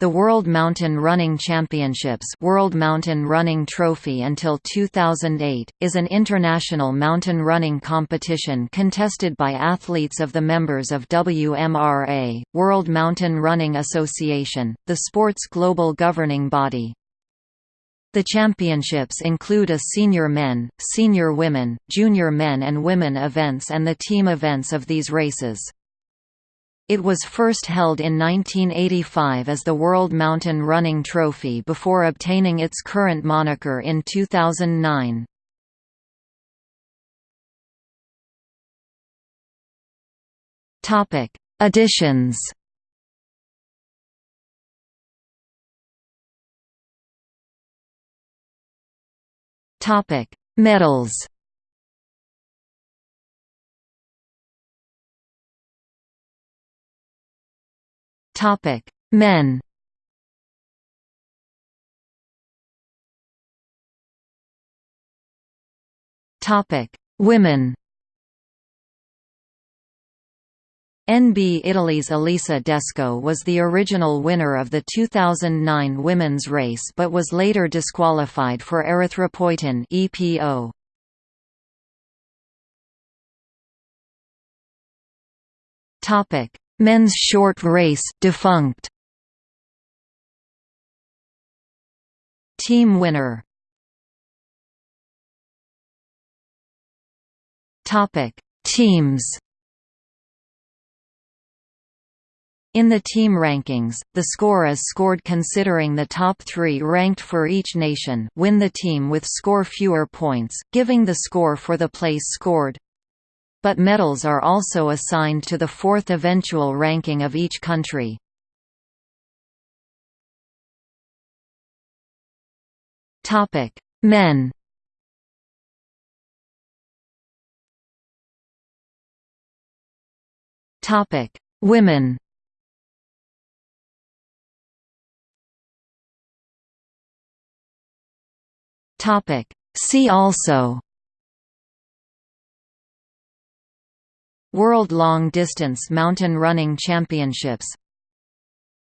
The World Mountain Running Championships World Mountain Running Trophy until 2008, is an international mountain running competition contested by athletes of the members of WMRA, World Mountain Running Association, the sport's global governing body. The championships include a senior men, senior women, junior men and women events and the team events of these races. It was first held in 1985 as the World Mountain Running Trophy before obtaining its current moniker in 2009. Topic: Additions. Topic: Medals. Topic: Men. Topic: Women. NB Italy's Elisa Desco was the original winner of the 2009 women's race but was later disqualified for erythropoietin EPO. Topic: Men's short race defunct. Team winner. Topic: Teams. In the team rankings, the score is scored considering the top three ranked for each nation win the team with score fewer points, giving the score for the place scored but medals are also assigned to the fourth eventual ranking of each country. Topic: Men. Topic: Women. Topic: See also World Long Distance Mountain Running Championships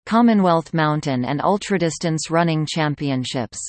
Commonwealth Mountain and Ultradistance Running Championships